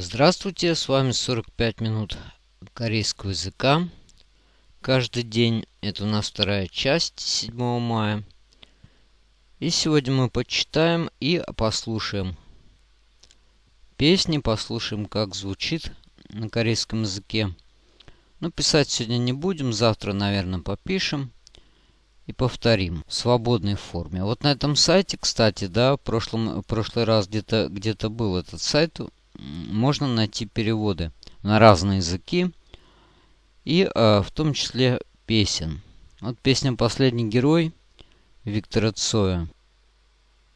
Здравствуйте, с вами 45 минут корейского языка. Каждый день, это у нас вторая часть 7 мая. И сегодня мы почитаем и послушаем песни, послушаем, как звучит на корейском языке. Но писать сегодня не будем, завтра, наверное, попишем и повторим в свободной форме. Вот на этом сайте, кстати, да, в прошлом, в прошлый раз где-то где, -то, был этот сайт, можно найти переводы на разные языки и э, в том числе песен. Вот песня «Последний герой» Виктора Цоя.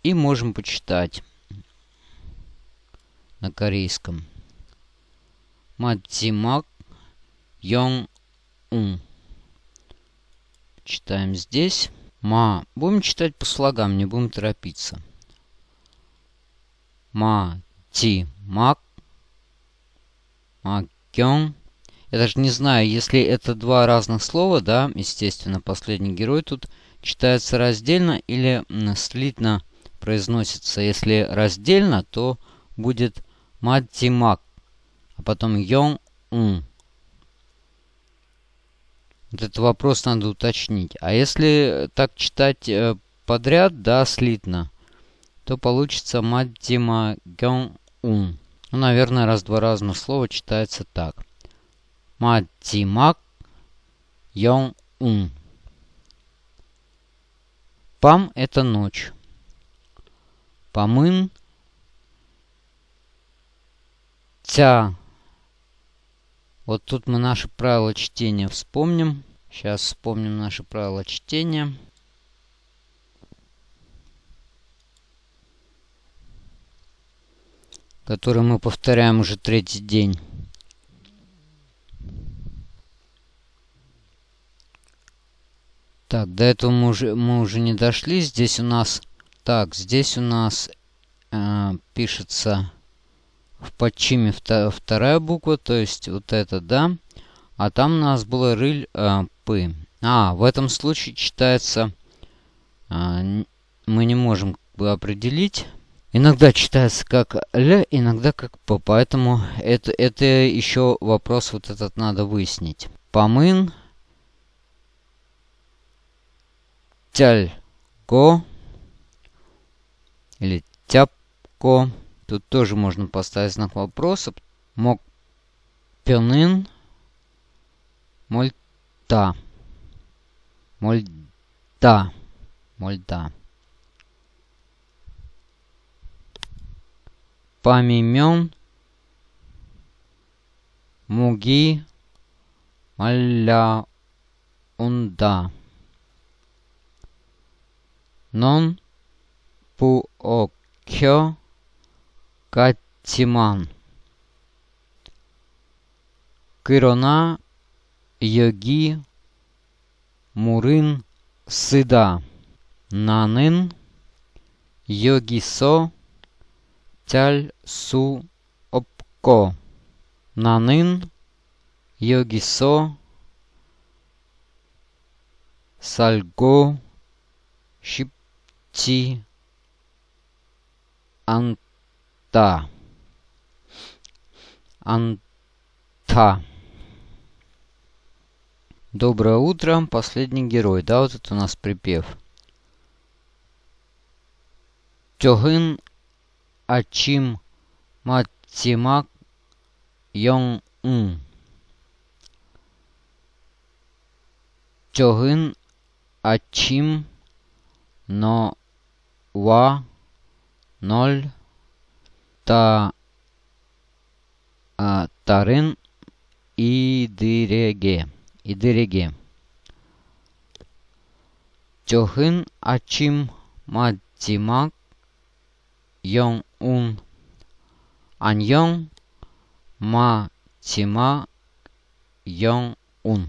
И можем почитать на корейском. Матимак Йонг Ун. Читаем здесь. Ма. Будем читать по слогам, не будем торопиться. Ма Ти Мак. Макён. Я даже не знаю, если это два разных слова, да, естественно, последний герой тут читается раздельно или слитно произносится. Если раздельно, то будет Мак, а потом Йон Ун. Вот этот вопрос надо уточнить. А если так читать э, подряд, да, слитно, то получится Мадзима Гён Ун. Ну, наверное, раз-два разных слова читается так. Мадзимак Йон Ун. Пам – это ночь. Памын – тя. Вот тут мы наши правила чтения вспомним. Сейчас вспомним наши правила чтения. Который мы повторяем уже третий день. Так, до этого мы уже, мы уже не дошли. Здесь у нас... Так, здесь у нас э, пишется в подчиме вто, вторая буква, то есть вот это, да. А там у нас было рыль э, пы. А, в этом случае читается... Э, мы не можем определить Иногда читается как Л, иногда как П, поэтому это, это еще вопрос вот этот надо выяснить. Помын, тялько или тяпко. Тут тоже можно поставить знак вопроса. Мок пёнын, мольта, мольта, мольта. Памимен Муги Малля Унда Нон Пуокё Катиман Кырона Йоги Мурын Сыда Нанын Йогисо Тяль су опко. Нанын йогисо сальго шипти анта. Анта. Доброе утро, последний герой. Да, вот это у нас припев. Тёгын Ачим Матимак Йонг-ун. Чогын Ачим Но Ва Ноль Та а, Тарын Идиреге. Идиреге. Чохын Ачим Матимак Йонг ун. Аньон ма тима йон ун.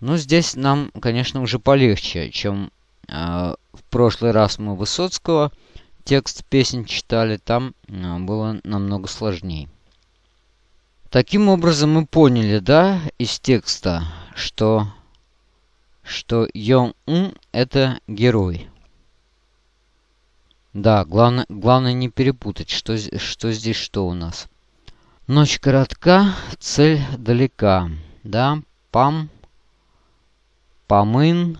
Ну, здесь нам, конечно, уже полегче, чем э, в прошлый раз мы Высоцкого текст песен читали. Там э, было намного сложнее. Таким образом мы поняли, да, из текста, что, что Йон Ун это герой. Да, главное, главное не перепутать, что, что здесь что у нас. Ночь коротка, цель далека. Да, пам, памын,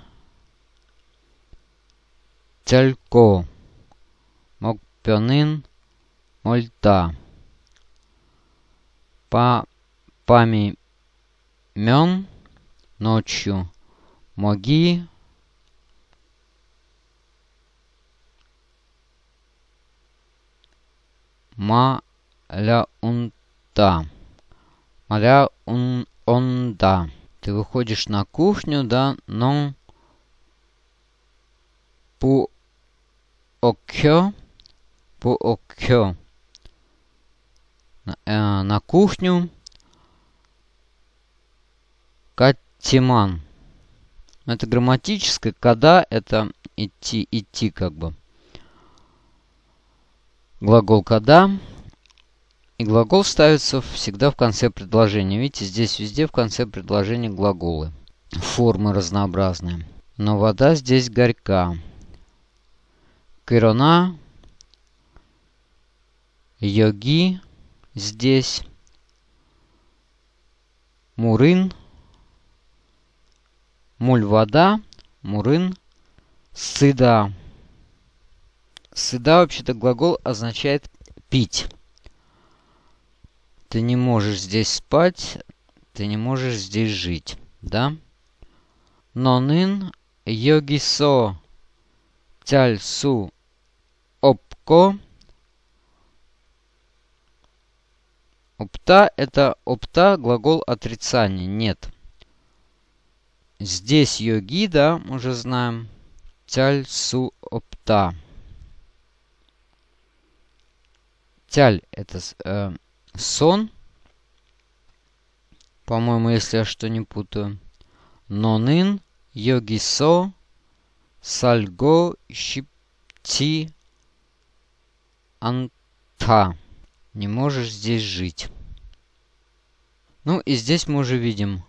телько, мокпёнын, мольта. По пами мен ночью моги маля унта. Маля ун онда. Ты выходишь на кухню, да, но пу окё, пу окё на, э, на кухню Катиман. Это грамматическое, когда это идти, идти как бы. Глагол когда. И глагол ставится всегда в конце предложения. Видите, здесь везде в конце предложения глаголы. Формы разнообразные. Но вода здесь горька. Кирона. Йоги здесь. Мурын. Муль вода. Мурын. Сыда. Сыда вообще-то глагол означает пить. Ты не можешь здесь спать, ты не можешь здесь жить, да? Нонын йогисо тяльсу опко. Опта это опта глагол отрицания, нет. Здесь йоги, да, уже знаем. Тяльсу опта. Тяль это э, сон. По-моему, если я что не путаю. Нонын, йогисо, сальго, щипти, анта. Не можешь здесь жить. Ну и здесь мы уже видим.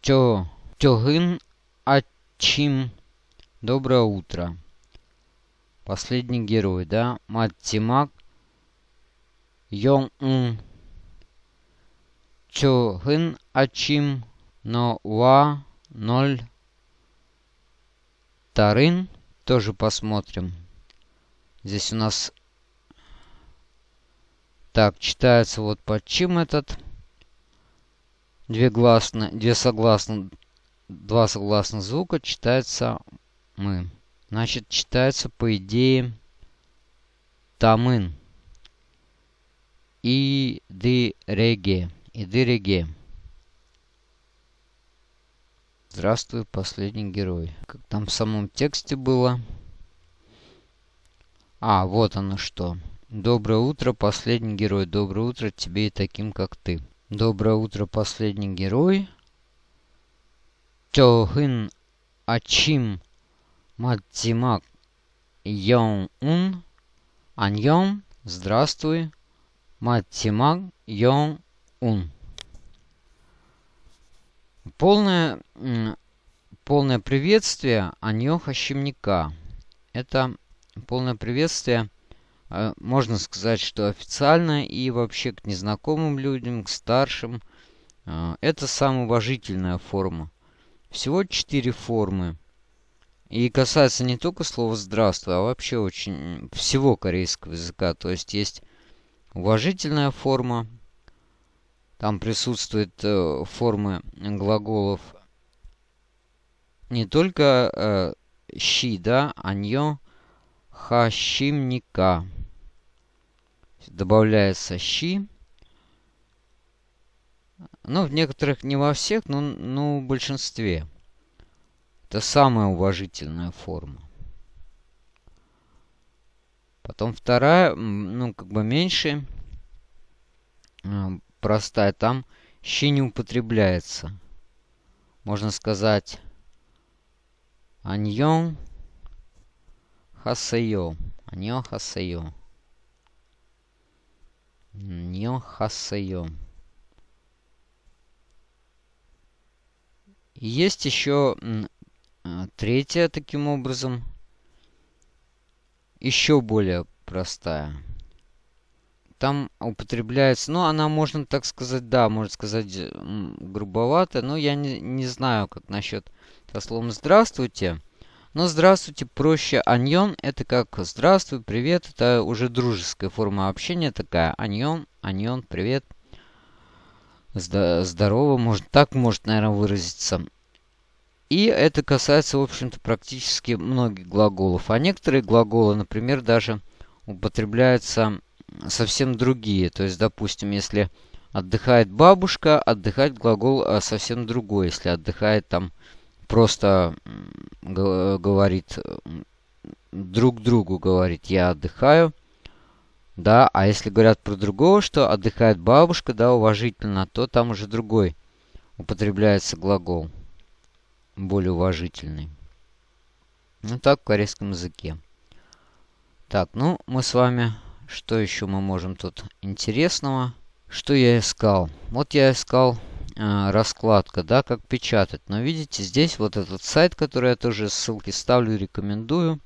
Тё, тёгын, ачим. Доброе утро. Последний герой, да? Маттимак Йон-ун. Чохын Ачим но Ва ноль Тарын. Тоже посмотрим. Здесь у нас... Так, читается вот под чем этот. Две гласные, две согласные, два согласных звука читается мы. Значит, читается по идее тамын и дыреге. И дыреге. Здравствуй, последний герой. Как там в самом тексте было? А, вот оно что. Доброе утро, последний герой. Доброе утро тебе и таким, как ты. Доброе утро, последний герой. Тёхын ачим матимак йон ун аньон. Здравствуй. Матимак Йон Ун. Полное, полное приветствие Аньоха Щемника. Это полное приветствие, э, можно сказать, что официально и вообще к незнакомым людям, к старшим. Э, это самая уважительная форма. Всего четыре формы. И касается не только слова «здравствуй», а вообще очень всего корейского языка. То есть есть уважительная форма. Там присутствуют э, формы глаголов не только э, щи, да, аньо, хащимника. Добавляется щи. Ну, в некоторых, не во всех, но ну, в большинстве. Это самая уважительная форма. Потом вторая, ну, как бы меньше, а, простая. Там щи не употребляется. Можно сказать аньон хасейо. Аньон хасейо. Аньон хасейо. Есть еще третья таким образом еще более простая. там употребляется, ну, она, можно так сказать, да, можно сказать, м, грубовато, но я не, не знаю, как насчет со словом «здравствуйте». Но «здравствуйте» проще. «Аньон» — это как «здравствуй», «привет». Это уже дружеская форма общения такая. «Аньон», «аньон», «привет». Здорово, может, так может, наверное, выразиться. И это касается, в общем-то, практически многих глаголов. А некоторые глаголы, например, даже употребляются совсем другие. То есть, допустим, если отдыхает бабушка, отдыхать глагол а, совсем другой. Если отдыхает там просто говорит друг другу говорит я отдыхаю. Да, а если говорят про другого, что отдыхает бабушка, да, уважительно, то там уже другой употребляется глагол. Более уважительный. Ну так в корейском языке. Так, ну мы с вами... Что еще мы можем тут интересного? Что я искал? Вот я искал э, раскладка, да, как печатать. Но видите, здесь вот этот сайт, который я тоже ссылки ставлю, рекомендую.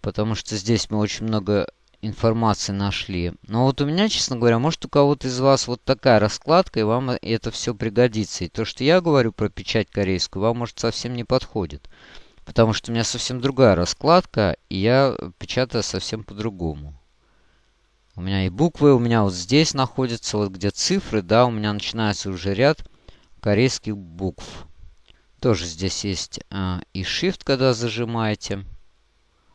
Потому что здесь мы очень много информации нашли. Но вот у меня, честно говоря, может у кого-то из вас вот такая раскладка, и вам это все пригодится. И то, что я говорю про печать корейскую, вам, может, совсем не подходит. Потому что у меня совсем другая раскладка, и я печатаю совсем по-другому. У меня и буквы, у меня вот здесь находятся, вот где цифры, да, у меня начинается уже ряд корейских букв. Тоже здесь есть э, и Shift, когда зажимаете.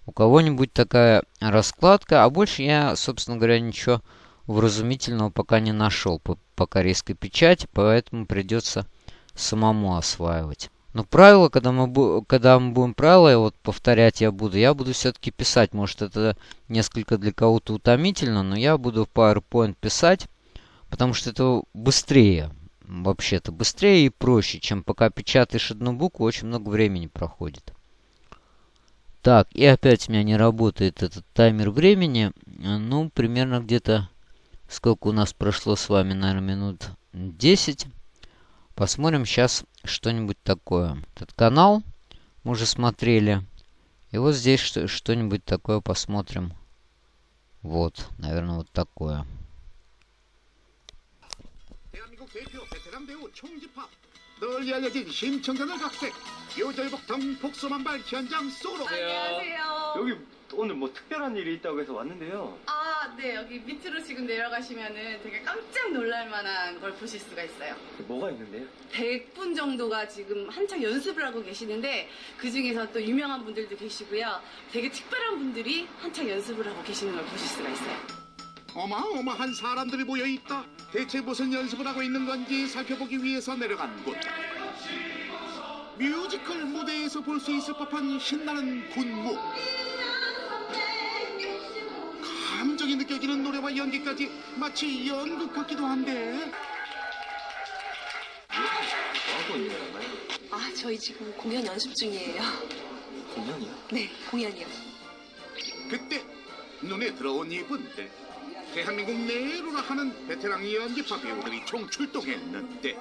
У кого-нибудь такая раскладка, а больше я, собственно говоря, ничего вразумительного пока не нашел по, по корейской печати, поэтому придется самому осваивать. Но правила, когда мы, когда мы будем правила, вот повторять я буду, я буду все-таки писать. Может, это несколько для кого-то утомительно, но я буду в PowerPoint писать, потому что это быстрее. Вообще-то быстрее и проще, чем пока печатаешь одну букву, очень много времени проходит. Так, и опять у меня не работает этот таймер времени. Ну, примерно где-то... Сколько у нас прошло с вами, наверное, минут 10. Посмотрим сейчас что-нибудь такое. Этот канал мы уже смотрели. И вот здесь что-нибудь такое посмотрим. Вот, наверное, вот такое. 널리 알려진 심청전을 각색 요절복통 복소만발 현장 소로 안녕하세요. 여기 오늘 뭐 특별한 일이 있다고 해서 왔는데요. 아, 네. 여기 밑으로 지금 내려가시면은 되게 깜짝 놀랄 만한 걸 보실 수가 있어요. 뭐가 있는데요? 100분 정도가 지금 한창 연습을 하고 계시는데 그 중에서 또 유명한 분들도 계시고요. 되게 특별한 분들이 한창 연습을 하고 계시는 걸 보실 수가 있어요. 어마어마한 사람들이 모여 있다. 대체 무슨 연습을 하고 있는 건지 살펴보기 위해서 내려간 곳. 뮤지컬 무대에서 볼 수 있을 법한 신나는 군무. 감정이 느껴지는 노래와 연기까지 마치 연극 같기도 한데? 아, 저희 지금 공연 연습 중이에요. 공연이요? 네, 공연이요. 그때 눈에 들어온 이분들 대한민국 내로나 하는 베테랑 연기파 배우들이 총 출동했는데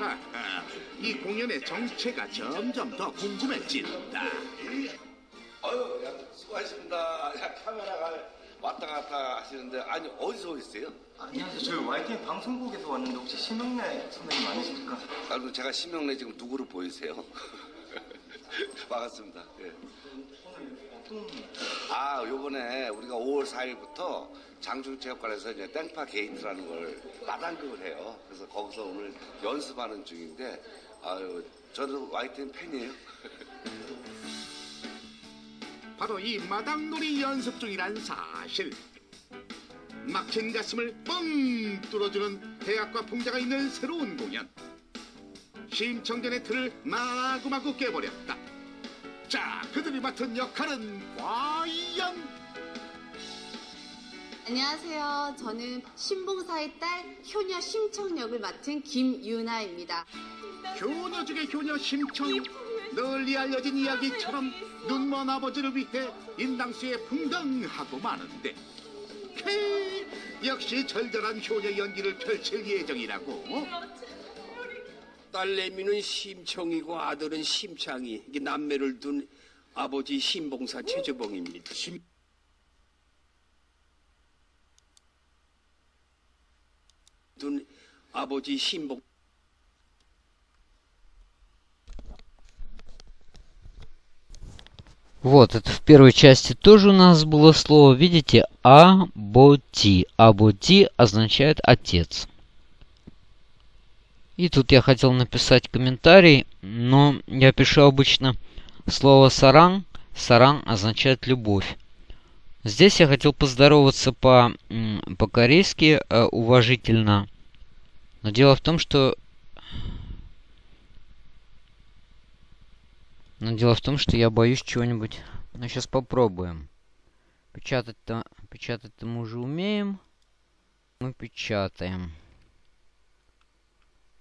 아하, 이 공연의 정체가 점점 더 궁금해진다 아유, 야, 수고하셨습니다. 야, 카메라가 왔다 갔다 하시는데, 아니, 어디서 오셨어요? 안녕하세요. 저희 YTN 방송국에서 왔는데 혹시 심영래 선배님 아니십니까? 아, 제가 심형래 지금 누구로 보이세요? 반갑습니다. 예. 오늘 어떤 아, 요번에 우리가 5월 4일부터 장충체육관에서 이제 땡파 게이트라는 걸 마당극을 해요. 그래서 거기서 오늘 연습하는 중인데, 아유, 저는 YTN 팬이에요. 바로 이 마당놀이 연습 중이란 사실 막힌 가슴을 뻥 뚫어주는 대학과 풍자가 있는 새로운 공연 심청전의 틀을 마구마구 깨버렸다 자 그들이 맡은 역할은 과연 안녕하세요. 저는 신봉사의 딸 효녀 심청 역을 맡은 김유나입니다. 효녀 중의 효녀 심청 널리 알려진 이야기처럼 눈먼 아버지를 위해 인당수에 풍덩하고 마는데 헤, 역시 절절한 효녀 연기를 펼칠 예정이라고 딸내미는 심청이고 아들은 심창이 이게 남매를 둔 아버지 심봉사 최주봉입니다. 심... 둔 아버지 심봉 Вот, это в первой части тоже у нас было слово, видите, аботи. Аботи означает отец. И тут я хотел написать комментарий, но я пишу обычно слово саран. Саран означает любовь. Здесь я хотел поздороваться по, по-корейски э, уважительно. Но дело в том, что Но дело в том, что я боюсь чего-нибудь... Ну, сейчас попробуем. Печатать-то... Печатать-то мы уже умеем. Мы печатаем.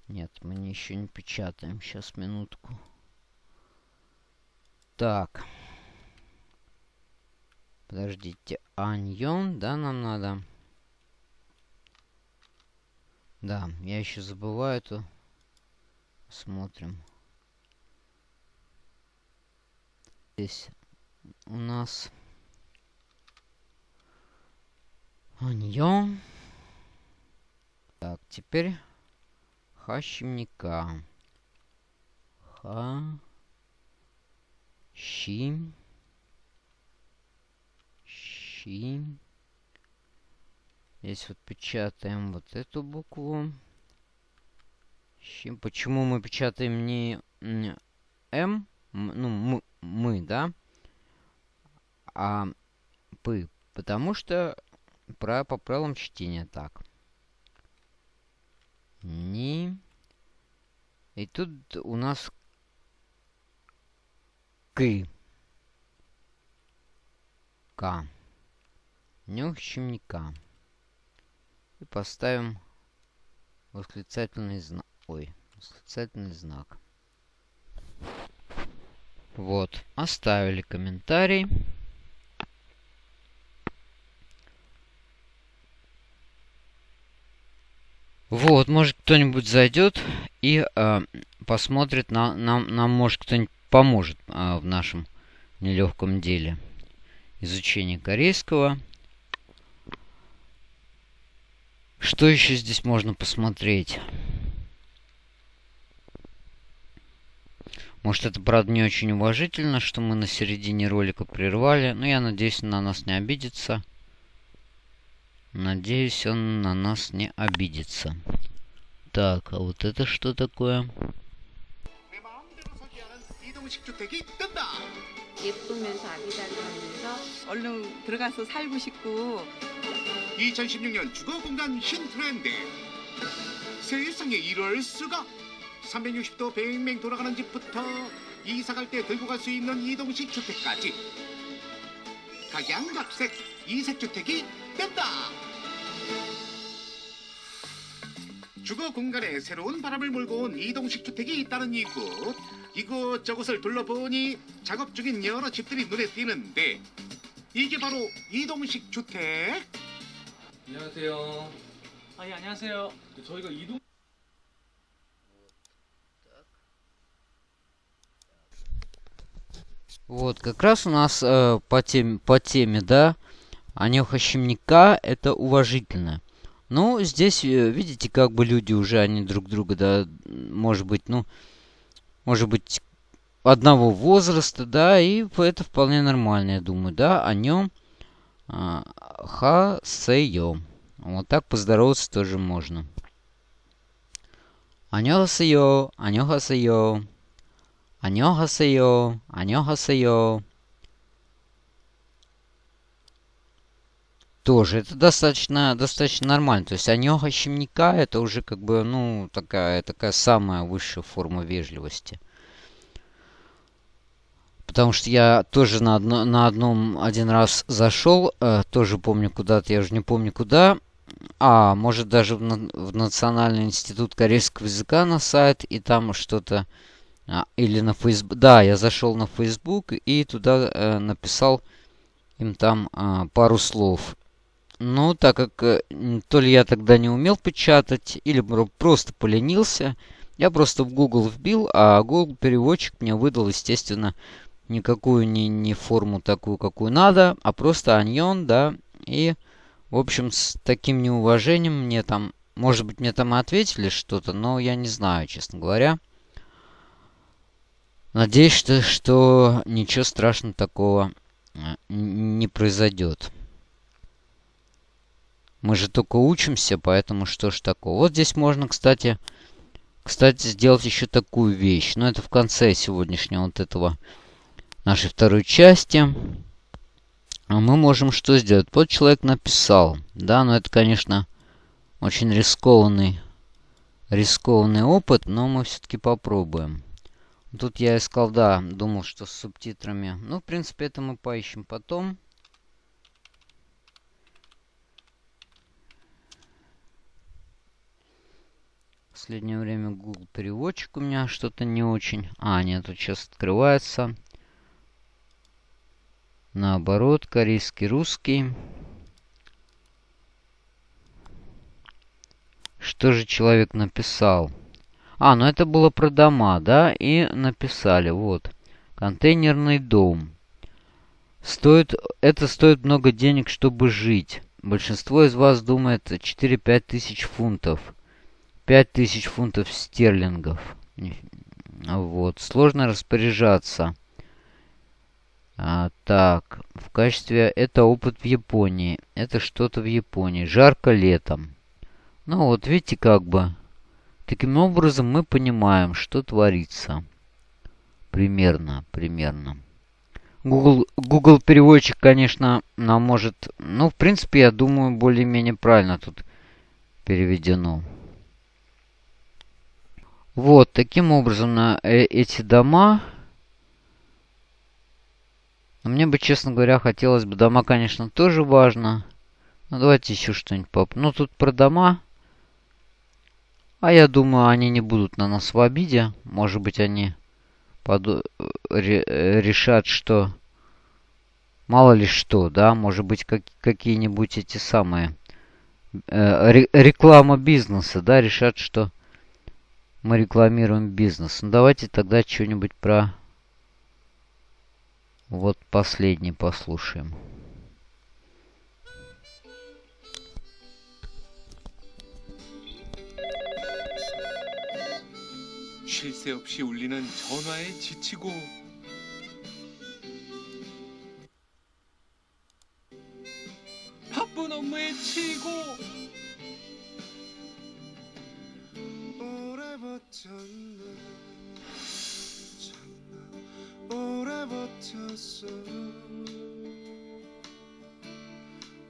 Нет, мы еще не печатаем. Сейчас, минутку. Так. Подождите. Аньон, да, нам надо? Да, я еще забываю эту. Смотрим. здесь у нас аньон. Так, теперь хащемника. Ха. Щим. Щим. Здесь вот печатаем вот эту букву. Щим. Почему мы печатаем не М? Ну, мы, да, а пы, потому что про, по правилам чтения так. Ни. И тут у нас к. К. Нюх щемника. И поставим восклицательный знак. Ой, восклицательный знак. Вот, оставили комментарий. Вот, может кто-нибудь зайдет и э, посмотрит, на, нам, нам может кто-нибудь поможет э, в нашем нелегком деле изучения корейского. Что еще здесь можно посмотреть? Может, это, правда, не очень уважительно, что мы на середине ролика прервали. Но я надеюсь, на нас не обидится. Надеюсь, он на нас не обидится. Так, а вот это что такое? 예쁘면서 아기자기하면서 얼른 들어가서 살고 싶고 2016년 주거 공간 신트렌드 세상에 이럴 수가 360도 뱅뱅 돌아가는 집부터 이사 갈 때 들고 갈 수 있는 이동식 주택까지 각양각색 이색 주택이 된다. 주거 공간에 새로운 바람을 몰고 온 이동식 주택이 있다는 이곳. 이곳저곳을 둘러보니 작업 중인 여러 집들이 눈에 띄는데 이게 바로 이동식 주택. 안녕하세요. 아, 예, 안녕하세요. 저희가 이동 Вот, как раз у нас э, по, теме, по теме, да, Анеха Щемника это уважительно. Ну, здесь, э, видите, как бы люди уже, они друг друга, да, может быть, ну, может быть, одного возраста, да, и это вполне нормально, я думаю, да, о нем э, хасеё. Вот так поздороваться тоже можно. Анёхасеё, анёхасеё. 안녕 Тоже это достаточно, достаточно нормально. То есть анёха щемника это уже как бы, ну, такая, такая самая высшая форма вежливости. Потому что я тоже на, одно, на одном один раз зашел, э, тоже помню куда-то, я уже не помню куда. А, может даже в, в Национальный институт корейского языка на сайт, и там что-то а, или на Facebook. Да, я зашел на Facebook и туда э, написал им там э, пару слов. Ну, так как э, то ли я тогда не умел печатать, или просто поленился, я просто в Google вбил, а Google переводчик мне выдал, естественно, никакую не, не форму такую, какую надо, а просто аньон, да, и, в общем, с таким неуважением мне там может быть, мне там и ответили что-то, но я не знаю, честно говоря. Надеюсь, что, что ничего страшного такого э, не произойдет. Мы же только учимся, поэтому что ж такого. Вот здесь можно, кстати, кстати, сделать еще такую вещь. Но это в конце сегодняшнего вот этого нашей второй части. А мы можем что сделать? Вот человек написал. Да, но это, конечно, очень рискованный, рискованный опыт, но мы все-таки попробуем. Тут я искал, да, думал, что с субтитрами. Ну, в принципе, это мы поищем потом. Последнее время Google переводчик у меня что-то не очень. А, нет, тут сейчас открывается. Наоборот, корейский, русский. Что же человек написал? А, ну это было про дома, да? И написали, вот. Контейнерный дом. Стоит, это стоит много денег, чтобы жить. Большинство из вас думает 4-5 тысяч фунтов. 5 тысяч фунтов стерлингов. Вот. Сложно распоряжаться. А, так, в качестве... Это опыт в Японии. Это что-то в Японии. Жарко летом. Ну вот, видите, как бы... Таким образом мы понимаем, что творится. Примерно, примерно. Google, Google переводчик, конечно, нам может... Ну, в принципе, я думаю, более-менее правильно тут переведено. Вот, таким образом, на э эти дома... Мне бы, честно говоря, хотелось бы... Дома, конечно, тоже важно. Ну, давайте еще что-нибудь поп... Ну, тут про дома... А я думаю, они не будут на нас в обиде. Может быть, они под... решат, что... Мало ли что, да? Может быть, как... какие-нибудь эти самые... Э, реклама бизнеса, да? Решат, что мы рекламируем бизнес. Ну, давайте тогда что-нибудь про... Вот последний послушаем. 쉴 새 없이 울리는 전화에 지치고 바쁜 업무에 치이고 버텼어.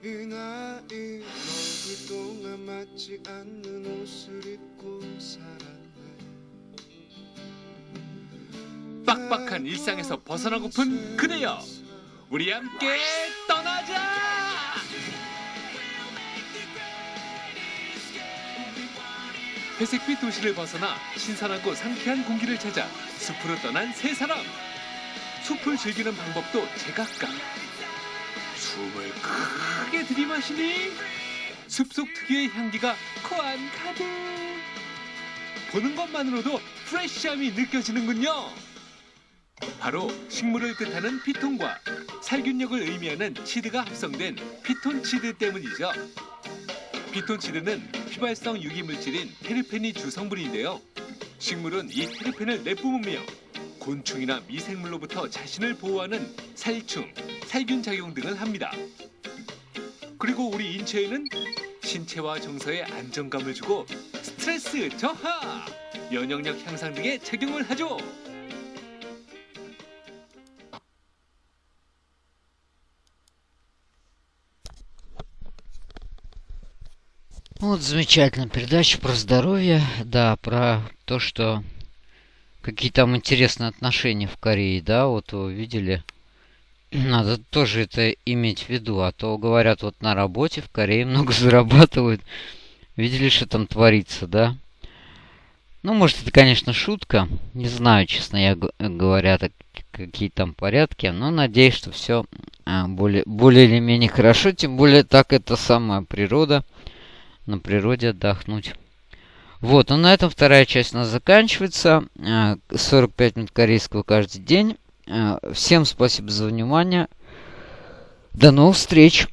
이 나이 먹을 동안 맞지 않는 옷을 입고 살았네. 빡빡한 일상에서 벗어나고픈 그대여 우리 함께 떠나자! 회색빛 도시를 벗어나 신선하고 상쾌한 공기를 찾아 숲으로 떠난 세 사람 숲을 즐기는 방법도 제각각 숨을 크게 들이마시니 숲속 특유의 향기가 코안 가득 보는 것만으로도 프레쉬함이 느껴지는군요 바로 식물을 뜻하는 피톤과 살균력을 의미하는 치드가 합성된 피톤치드 때문이죠. 피톤치드는 휘발성 유기물질인 테르펜이 주성분인데요. 식물은 이 테르펜을 내뿜으며 곤충이나 미생물로부터 자신을 보호하는 살충, 살균 작용 등을 합니다. 그리고 우리 인체에는 신체와 정서에 안정감을 주고 스트레스 저하, 면역력 향상 등에 작용을 하죠. Вот замечательная передача про здоровье. Да, про то, что какие там интересные отношения в Корее, да, вот вы видели. Надо тоже это иметь в виду, а то говорят, вот на работе в Корее много зарабатывают. Видели, что там творится, да? Ну, может, это, конечно, шутка. Не знаю, честно я говоря, так, какие там порядки. Но надеюсь, что все а, более, более или менее хорошо. Тем более, так это самая природа на природе отдохнуть. Вот, ну на этом вторая часть у нас заканчивается. 45 э, минут корейского каждый день. Э, всем спасибо за внимание. До новых встреч!